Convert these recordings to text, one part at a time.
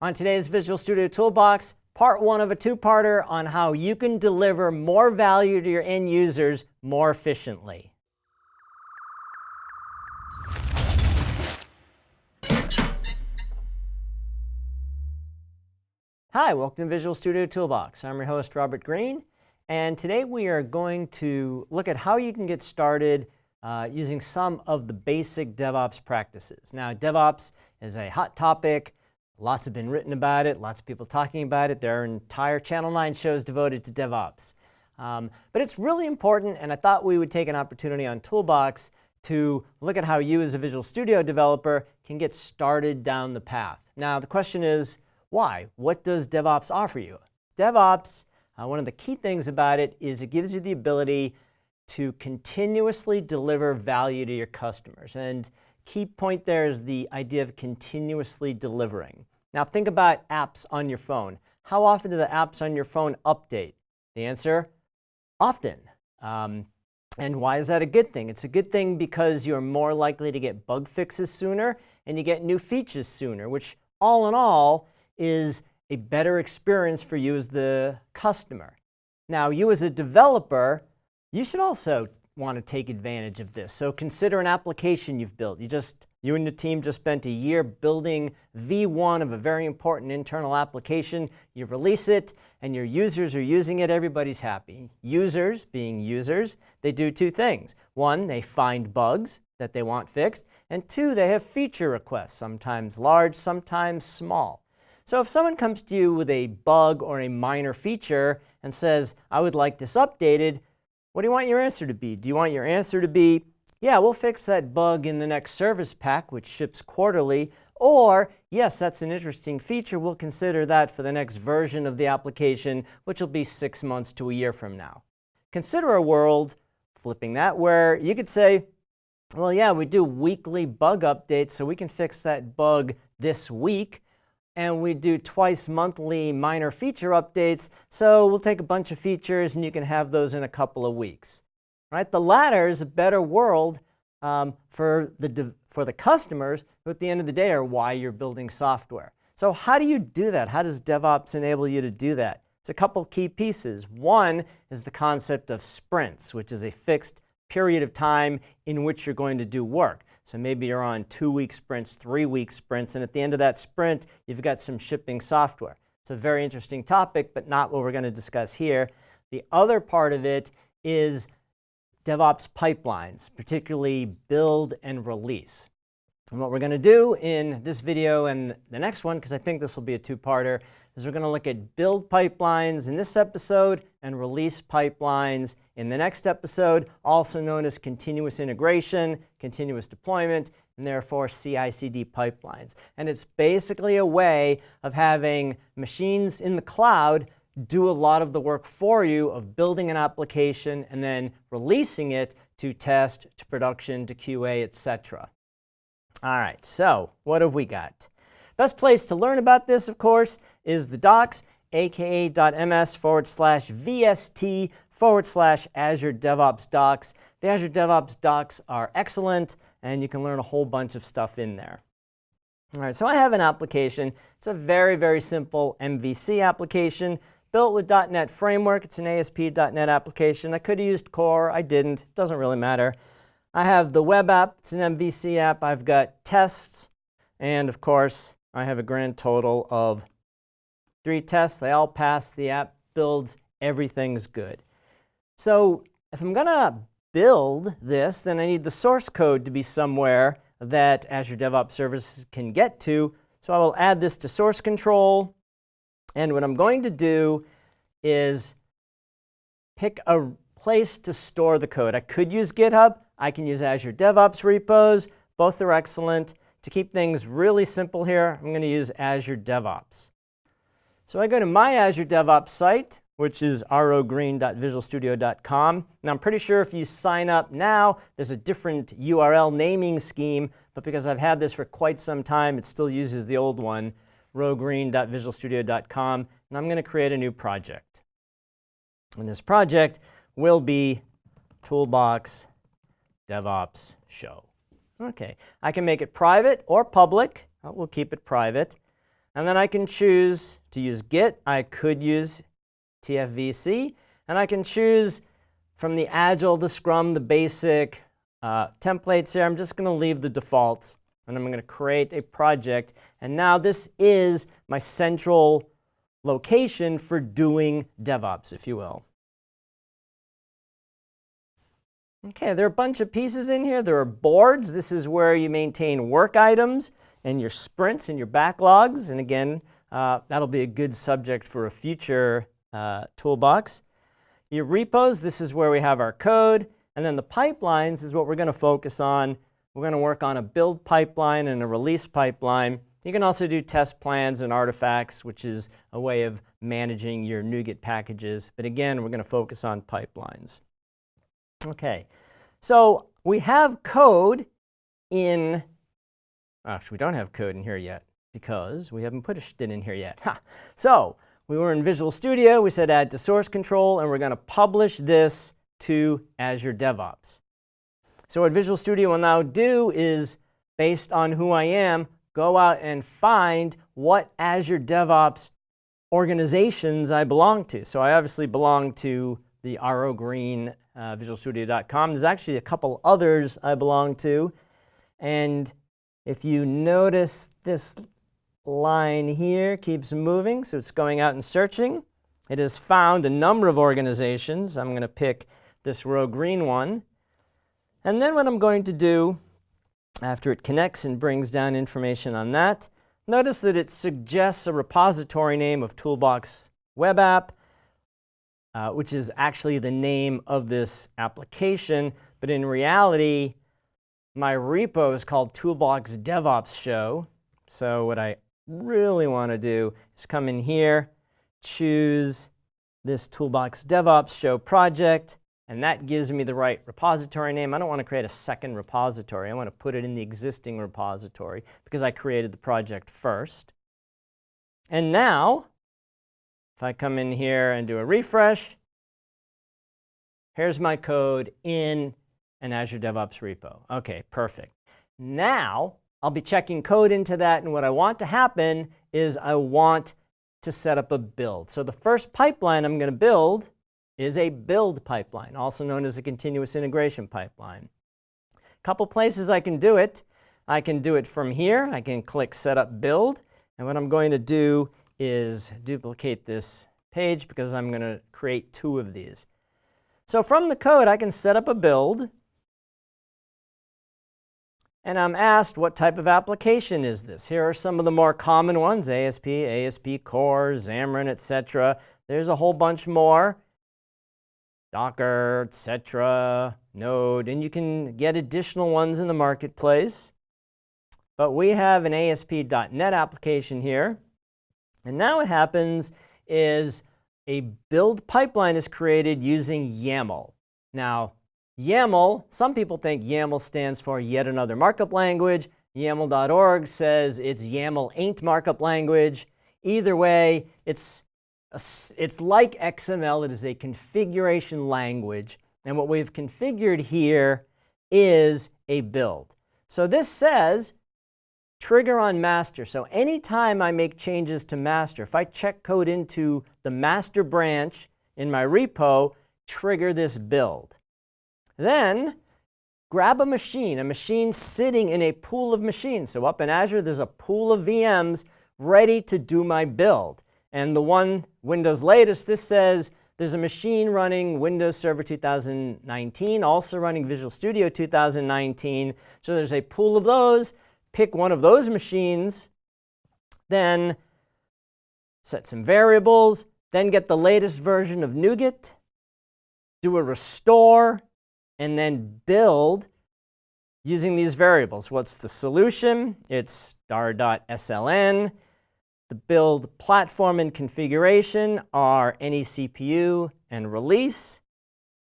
On today's Visual Studio Toolbox, part one of a two-parter on how you can deliver more value to your end users more efficiently. Hi, welcome to Visual Studio Toolbox. I'm your host, Robert Green, and today we are going to look at how you can get started uh, using some of the basic DevOps practices. Now, DevOps is a hot topic. Lots have been written about it, lots of people talking about it. There are entire Channel 9 shows devoted to DevOps. Um, but it's really important, and I thought we would take an opportunity on Toolbox to look at how you as a Visual Studio developer can get started down the path. Now, the question is, why? What does DevOps offer you? DevOps, uh, one of the key things about it is it gives you the ability to continuously deliver value to your customers. And key point there is the idea of continuously delivering. Now think about apps on your phone. How often do the apps on your phone update? The answer, often. Um, and why is that a good thing? It's a good thing because you're more likely to get bug fixes sooner and you get new features sooner, which all in all is a better experience for you as the customer. Now, you as a developer, you should also want to take advantage of this. So consider an application you've built. You just, you and your team just spent a year building V1 of a very important internal application. You release it and your users are using it, everybody's happy. Users, being users, they do two things. One, they find bugs that they want fixed, and two, they have feature requests, sometimes large, sometimes small. So if someone comes to you with a bug or a minor feature and says, I would like this updated, what do you want your answer to be? Do you want your answer to be, yeah, we'll fix that bug in the next service pack, which ships quarterly, or, yes, that's an interesting feature, we'll consider that for the next version of the application, which will be six months to a year from now. Consider a world, flipping that, where you could say, well, yeah, we do weekly bug updates, so we can fix that bug this week, and we do twice monthly minor feature updates. So we'll take a bunch of features and you can have those in a couple of weeks. Right? The latter is a better world um, for, the for the customers who at the end of the day are why you're building software. So how do you do that? How does DevOps enable you to do that? It's a couple key pieces. One is the concept of sprints, which is a fixed period of time in which you're going to do work. So maybe you're on two-week sprints, three-week sprints, and at the end of that sprint, you've got some shipping software. It's a very interesting topic, but not what we're going to discuss here. The other part of it is DevOps pipelines, particularly build and release. And what we're going to do in this video and the next one, because I think this will be a two-parter, is we're going to look at build pipelines in this episode and release pipelines in the next episode, also known as continuous integration, continuous deployment, and therefore CI/CD pipelines. And it's basically a way of having machines in the cloud do a lot of the work for you of building an application and then releasing it to test, to production, to QA, etc. All right, so what have we got? Best place to learn about this, of course, is the docs, aka.ms forward slash VST forward slash Azure DevOps docs. The Azure DevOps docs are excellent, and you can learn a whole bunch of stuff in there. All right, so I have an application. It's a very, very simple MVC application built with .NET Framework. It's an ASP.NET application. I could have used Core. I didn't. It Doesn't really matter. I have the web app. It's an MVC app. I've got tests. And of course, I have a grand total of three tests. They all pass. The app builds. Everything's good. So if I'm going to build this, then I need the source code to be somewhere that Azure DevOps Services can get to. So I will add this to source control. And what I'm going to do is pick a place to store the code. I could use GitHub. I can use Azure DevOps repos. Both are excellent. To keep things really simple here, I'm going to use Azure DevOps. So I go to my Azure DevOps site, which is rogreen.visualstudio.com. And I'm pretty sure if you sign up now, there's a different URL naming scheme, but because I've had this for quite some time, it still uses the old one, rogreen.visualstudio.com. And I'm going to create a new project. And this project will be Toolbox DevOps Show. Okay, I can make it private or public. We'll keep it private. And then I can choose to use Git. I could use TFVC. And I can choose from the Agile, the Scrum, the basic uh, templates here. I'm just going to leave the defaults. And I'm going to create a project. And now this is my central location for doing DevOps, if you will. Okay, there are a bunch of pieces in here. There are boards. This is where you maintain work items and your sprints and your backlogs. And again, uh, that'll be a good subject for a future uh, toolbox. Your repos, this is where we have our code. And then the pipelines is what we're going to focus on. We're going to work on a build pipeline and a release pipeline. You can also do test plans and artifacts, which is a way of managing your NuGet packages. But again, we're going to focus on pipelines. Okay, so we have code in, actually we don't have code in here yet because we haven't pushed it in here yet. So we were in Visual Studio, we said add to source control, and we're going to publish this to Azure DevOps. So what Visual Studio will now do is, based on who I am, go out and find what Azure DevOps organizations I belong to. So I obviously belong to the rogreen uh, visualstudio.com. There's actually a couple others I belong to. And if you notice this line here keeps moving, so it's going out and searching. It has found a number of organizations. I'm going to pick this rogreen one. And then what I'm going to do after it connects and brings down information on that, notice that it suggests a repository name of Toolbox Web App uh, which is actually the name of this application. But in reality, my repo is called Toolbox DevOps Show. So what I really want to do is come in here, choose this Toolbox DevOps Show project, and that gives me the right repository name. I don't want to create a second repository. I want to put it in the existing repository because I created the project first. And now if I come in here and do a refresh, here's my code in an Azure DevOps repo. OK, perfect. Now, I'll be checking code into that, and what I want to happen is I want to set up a build. So the first pipeline I'm going to build is a build pipeline, also known as a continuous integration pipeline. A couple places I can do it. I can do it from here. I can click Setup Build. And what I'm going to do is duplicate this page because I'm going to create two of these. So from the code, I can set up a build. And I'm asked what type of application is this. Here are some of the more common ones, ASP, ASP Core, Xamarin, etc. There's a whole bunch more, Docker, etc., Node, and you can get additional ones in the marketplace. But we have an ASP.NET application here. And now what happens is a build pipeline is created using YAML. Now, YAML, some people think YAML stands for yet another markup language. YAML.org says it's YAML ain't markup language. Either way, it's, it's like XML. It is a configuration language. And what we've configured here is a build. So this says trigger on master. So anytime I make changes to master, if I check code into the master branch in my repo, trigger this build. Then grab a machine, a machine sitting in a pool of machines. So up in Azure, there's a pool of VMs ready to do my build. And the one Windows latest, this says there's a machine running Windows Server 2019, also running Visual Studio 2019. So there's a pool of those pick one of those machines, then set some variables, then get the latest version of NuGet, do a restore, and then build using these variables. What's the solution? It's star.sln. The build platform and configuration are any CPU and release.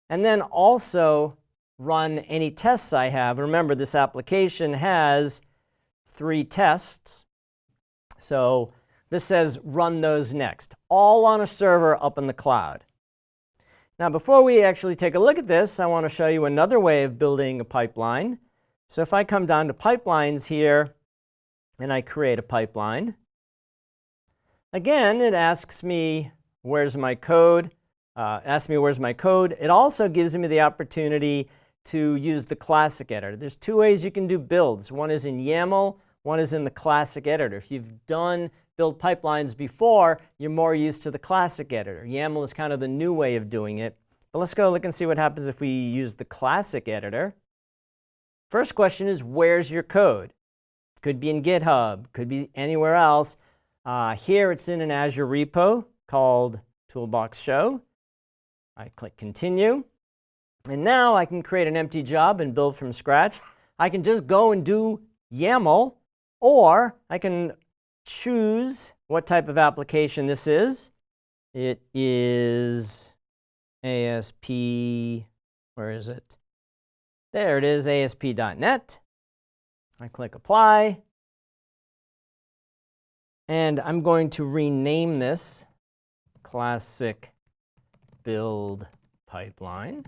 And then also run any tests I have. Remember, this application has three tests. So this says run those next, all on a server up in the cloud. Now, before we actually take a look at this, I want to show you another way of building a pipeline. So if I come down to pipelines here and I create a pipeline, Again, it asks me, where's my code? Uh, asks me where's my code. It also gives me the opportunity to use the classic editor. There's two ways you can do builds. One is in YAML, one is in the classic editor. If you've done build pipelines before, you're more used to the classic editor. YAML is kind of the new way of doing it. But let's go look and see what happens if we use the classic editor. First question is, where's your code? Could be in GitHub, could be anywhere else. Uh, here it's in an Azure repo called Toolbox Show. I click Continue. And now I can create an empty job and build from scratch. I can just go and do YAML, or I can choose what type of application this is. It is ASP, where is it? There it is, ASP.NET. I click Apply. And I'm going to rename this Classic Build Pipeline.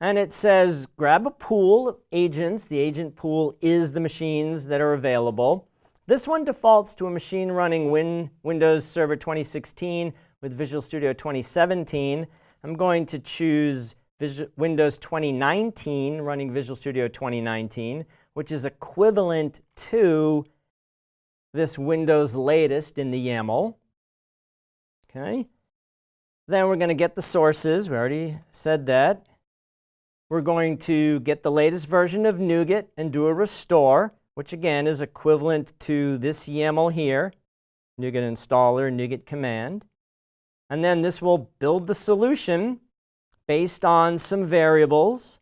And it says grab a pool of agents. The agent pool is the machines that are available. This one defaults to a machine running Win Windows Server 2016 with Visual Studio 2017. I'm going to choose Windows 2019 running Visual Studio 2019, which is equivalent to this Windows latest in the YAML. Okay. Then we're going to get the sources. We already said that. We're going to get the latest version of NuGet and do a restore which again is equivalent to this YAML here, NuGet installer, NuGet command. And then this will build the solution based on some variables,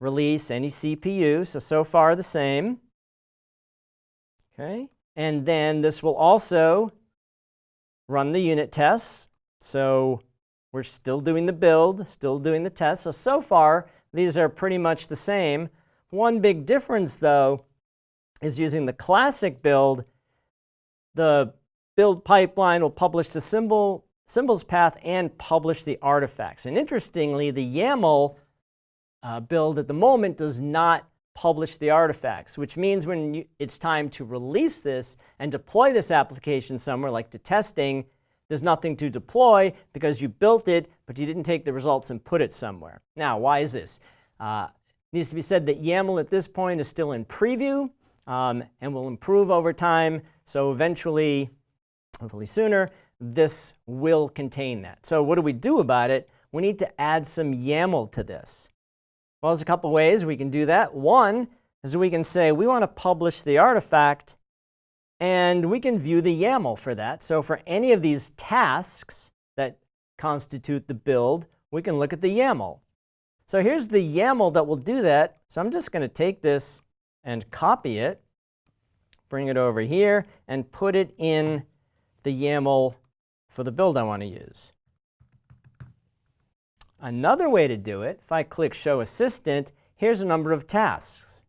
release any CPU, so so far the same. Okay, and then this will also run the unit tests. So we're still doing the build, still doing the test. So, so far, these are pretty much the same. One big difference, though, is using the classic build, the build pipeline will publish the symbol, symbols path and publish the artifacts. And interestingly, the YAML uh, build at the moment does not publish the artifacts, which means when you, it's time to release this and deploy this application somewhere, like to testing, there's nothing to deploy because you built it, but you didn't take the results and put it somewhere. Now, why is this? Uh, needs to be said that YAML at this point is still in preview um, and will improve over time. So eventually, hopefully sooner, this will contain that. So what do we do about it? We need to add some YAML to this. Well, there's a couple ways we can do that. One is we can say we want to publish the artifact and we can view the YAML for that. So for any of these tasks that constitute the build, we can look at the YAML. So here's the YAML that will do that. So I'm just going to take this and copy it, bring it over here, and put it in the YAML for the build I want to use. Another way to do it, if I click Show Assistant, here's a number of tasks,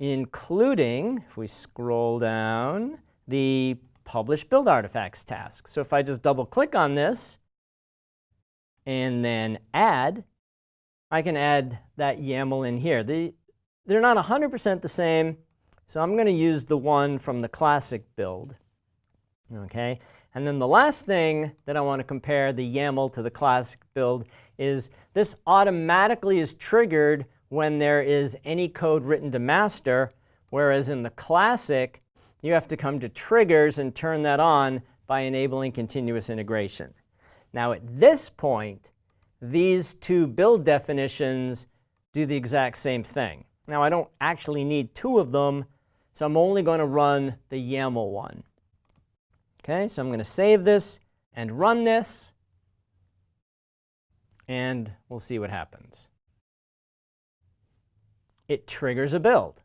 including, if we scroll down, the Publish Build Artifacts task. So if I just double click on this and then Add, I can add that YAML in here. The, they're not 100% the same, so I'm going to use the one from the classic build. Okay, and then the last thing that I want to compare the YAML to the classic build is this automatically is triggered when there is any code written to master, whereas in the classic, you have to come to triggers and turn that on by enabling continuous integration. Now at this point, these two build definitions do the exact same thing. Now I don't actually need two of them, so I'm only going to run the YAML one. Okay, so I'm going to save this and run this, and we'll see what happens. It triggers a build.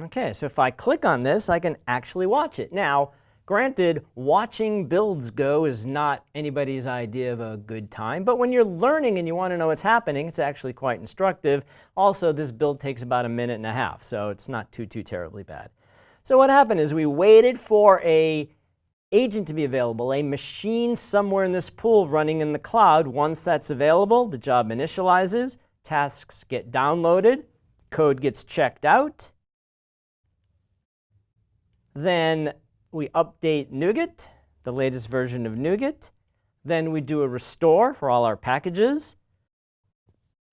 Okay, so if I click on this, I can actually watch it. Now, Granted, watching builds go is not anybody's idea of a good time, but when you're learning and you want to know what's happening, it's actually quite instructive. Also, this build takes about a minute and a half, so it's not too, too terribly bad. So what happened is we waited for a agent to be available, a machine somewhere in this pool running in the cloud. Once that's available, the job initializes, tasks get downloaded, code gets checked out, then we update NuGet, the latest version of NuGet. Then we do a restore for all our packages.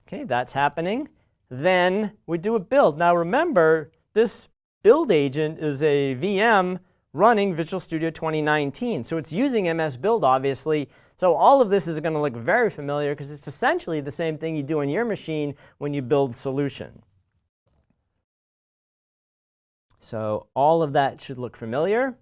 Okay, that's happening. Then we do a build. Now remember, this build agent is a VM running Visual Studio 2019. So it's using MS Build, obviously. So all of this is going to look very familiar because it's essentially the same thing you do on your machine when you build solution. So all of that should look familiar.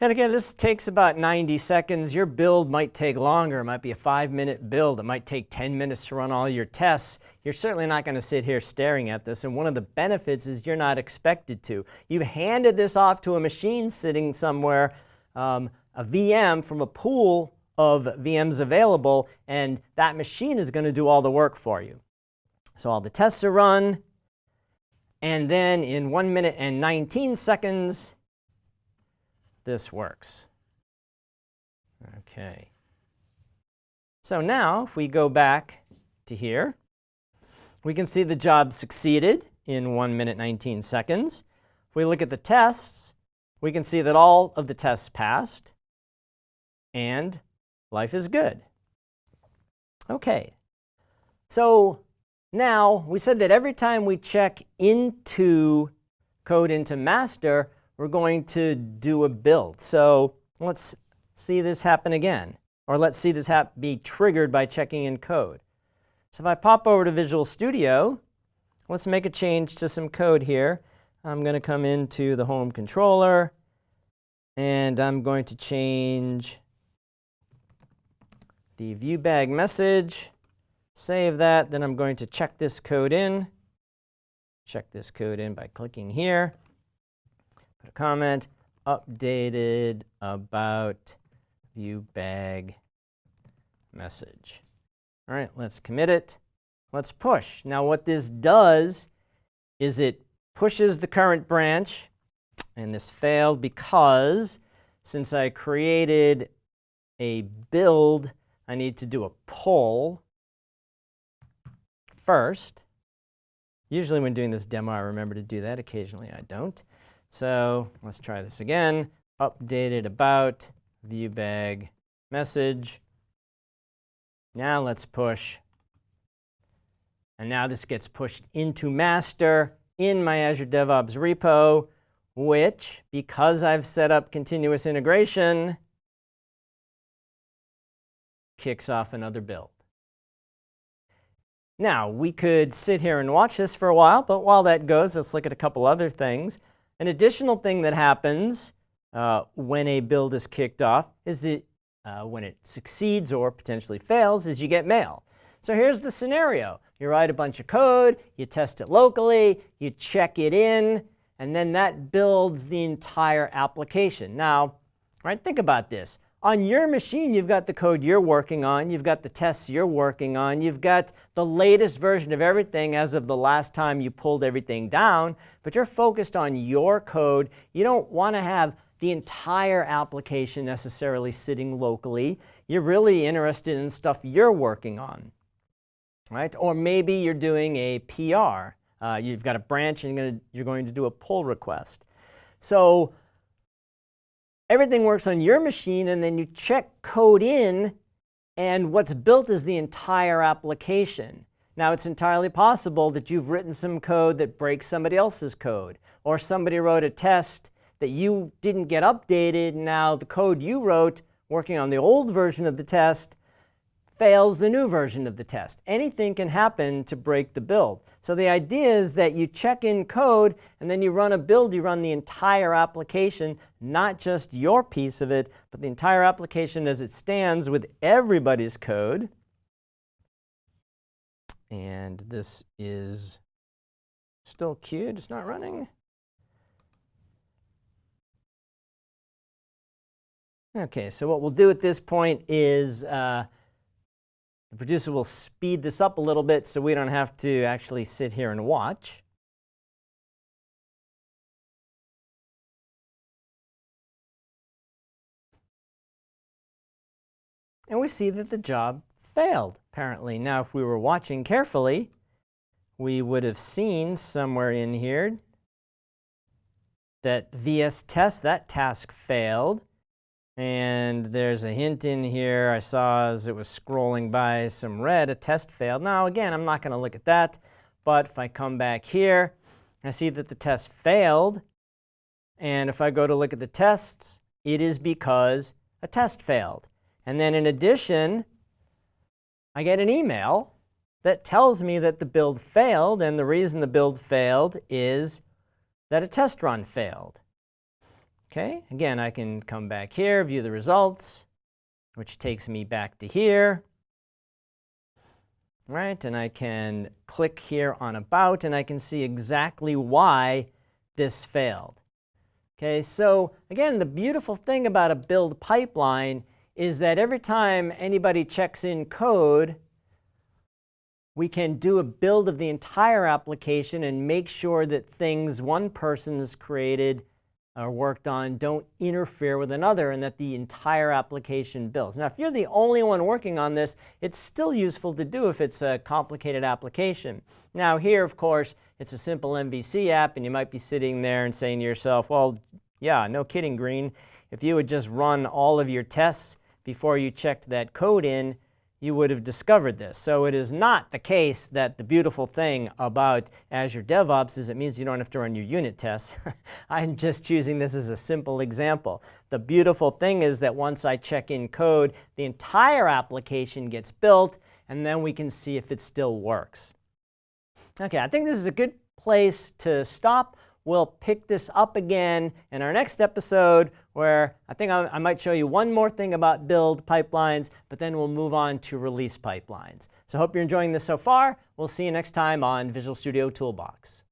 And again, this takes about 90 seconds. Your build might take longer. It might be a five minute build. It might take 10 minutes to run all your tests. You're certainly not going to sit here staring at this. And one of the benefits is you're not expected to. You've handed this off to a machine sitting somewhere, um, a VM from a pool of VMs available, and that machine is going to do all the work for you. So all the tests are run, and then in 1 minute and 19 seconds, this works. Okay. So now, if we go back to here, we can see the job succeeded in 1 minute 19 seconds. If we look at the tests, we can see that all of the tests passed, and life is good. Okay, so now we said that every time we check into code into master, we're going to do a build. So let's see this happen again. Or let's see this be triggered by checking in code. So if I pop over to Visual Studio, let's make a change to some code here. I'm going to come into the home controller, and I'm going to change the ViewBag message, save that, then I'm going to check this code in. Check this code in by clicking here. Put a comment, updated about ViewBag message. All right, let's commit it. Let's push. Now what this does is it pushes the current branch, and this failed because since I created a build, I need to do a pull first. Usually when doing this demo, I remember to do that. Occasionally I don't. So let's try this again. Updated about ViewBag message. Now let's push. And now this gets pushed into master in my Azure DevOps repo, which, because I've set up continuous integration, kicks off another build. Now, we could sit here and watch this for a while, but while that goes, let's look at a couple other things. An additional thing that happens uh, when a build is kicked off is that uh, when it succeeds or potentially fails is you get mail. So here's the scenario. You write a bunch of code, you test it locally, you check it in, and then that builds the entire application. Now, right, think about this. On your machine, you've got the code you're working on, you've got the tests you're working on, you've got the latest version of everything as of the last time you pulled everything down, but you're focused on your code. You don't want to have the entire application necessarily sitting locally. You're really interested in stuff you're working on, right? Or maybe you're doing a PR. Uh, you've got a branch and you're to, you're going to do a pull request. So Everything works on your machine, and then you check code in, and what's built is the entire application. Now, it's entirely possible that you've written some code that breaks somebody else's code, or somebody wrote a test that you didn't get updated. Now, the code you wrote working on the old version of the test fails the new version of the test. Anything can happen to break the build. So the idea is that you check in code and then you run a build, you run the entire application, not just your piece of it, but the entire application as it stands with everybody's code. And this is still queued, it's not running. Okay, so what we'll do at this point is uh, the producer will speed this up a little bit so we don't have to actually sit here and watch. And we see that the job failed, apparently. Now, if we were watching carefully, we would have seen somewhere in here that VS test, that task failed. And there's a hint in here I saw as it was scrolling by some red, a test failed. Now again, I'm not going to look at that, but if I come back here, I see that the test failed. And if I go to look at the tests, it is because a test failed. And then in addition, I get an email that tells me that the build failed, and the reason the build failed is that a test run failed. Okay, again, I can come back here, view the results, which takes me back to here. Right, and I can click here on About, and I can see exactly why this failed. Okay, so again, the beautiful thing about a build pipeline is that every time anybody checks in code, we can do a build of the entire application and make sure that things one person's created or worked on don't interfere with another and that the entire application builds. Now, if you're the only one working on this, it's still useful to do if it's a complicated application. Now here, of course, it's a simple MVC app and you might be sitting there and saying to yourself, well, yeah, no kidding, Green. If you would just run all of your tests before you checked that code in, you would have discovered this. So it is not the case that the beautiful thing about Azure DevOps is it means you don't have to run your unit tests. I'm just choosing this as a simple example. The beautiful thing is that once I check in code, the entire application gets built, and then we can see if it still works. Okay, I think this is a good place to stop. We'll pick this up again in our next episode where I think I, I, might show you one more thing about build pipelines, but then we'll move on to release pipelines. So hope you're enjoying this so far. We'll see you next time on Visual Studio Toolbox.